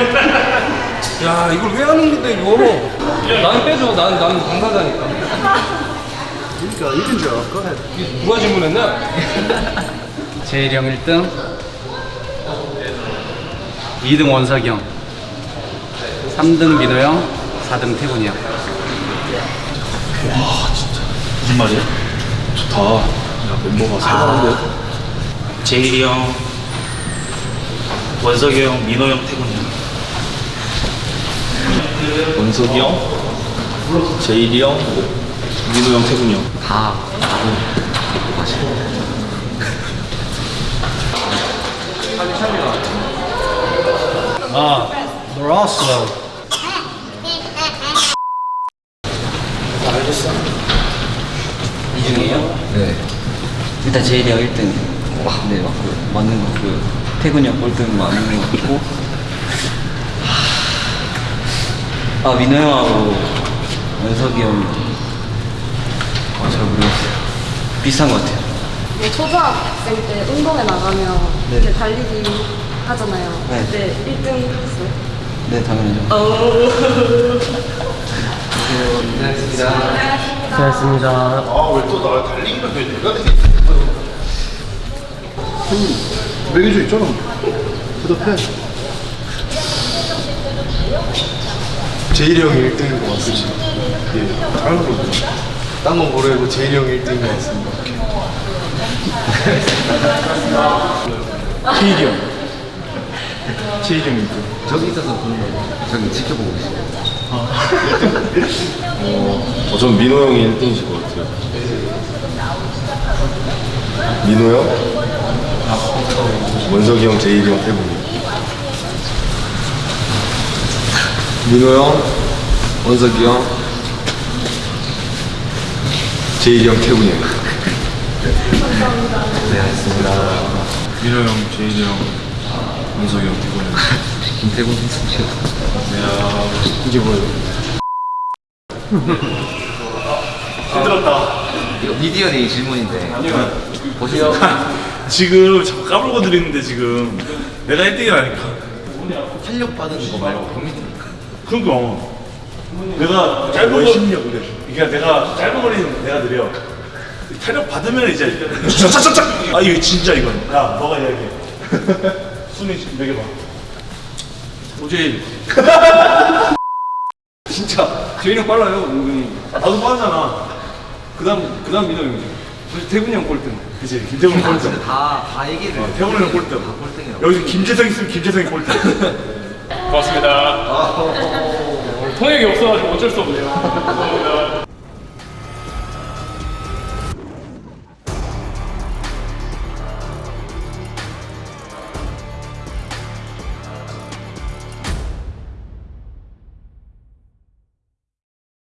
야 이걸 왜 하는 건데 이거 나는 빼줘 난, 나는 당사자니까 그러니까 알까? 이게 누가 질문했냐? 제일 형 1등 2등 원석이 형 3등 민호 형 4등 태군이 형 무슨 말이야? 좋다. 야, 멤버가 살만한데? 제일이 형, 원석이 형, 민호 형, 태군이 형. 원석이 형, 제일이 형, 민우 형, 태군이 형. 다아 놀았어 이 중에요? 네. 일단 제일이 형 1등. 네, 맞고, 맞는 거 같고요. 태군이 형 꼴등 맞는 거 같고. 아, 민호 형하고 원석이 형. 아, 잘 모르겠어요. 비슷한 것 같아요. 뭐 초등학생 때 운동회 나가면 네. 이제 달리기 하잖아요. 네. 그때 1등 했어요. 네, 당연하죠. 아, 왜 또 나 달리기만 해? 내가 되게. 매겨져 있잖아. 대답해. 제일이 형이 1등인 것 같습니다. 예, 다른 거 딴건 모르고 제일이 형이 1등인 것 같습니다. 제일이 형. 제일이 형 1등. 저기 있어서 그런 거 저기 지켜보고 있어요. 어, 전 민호 형이 1등이실 것 같아요. 민호 형? 원석이 형, 제일이 형, 태국이. 민호 형, 원석이 형, 제일이 형, 태국이 형. 네, 알겠습니다. 민호 형, 제일이 형, 원석이 형, 태곤이 형. 김태군 선수. 이게 뭐예요? 이거 미디어데이 질문인데. 보시죠. 지금 자꾸 까불고 드리는데 지금 내가 1등이라니까 탄력 받은 거 말고. 그러니까 내가 짧은 거 그러니까 내가 짧은 거리는 내가 느려. 타력 받으면 이제 차차차차! 아 이거 진짜 이건. 야 너가 이야기해. 순위 매겨봐. 오제일 진짜. 제일 형 빨라요 은근히. 나도 빠르잖아. 그 다음 그 다음 민호 형이죠 그래서 태군이 형 꼴등. 그치 김태훈 꼴등. 다, 다 얘기를. 태훈이 형 꼴등. 꼴등이라고. 여기 김재성 있으면 김재성이 꼴등. 고맙습니다 통역이 없어가지고 어쩔 수 없네요. 감사합니다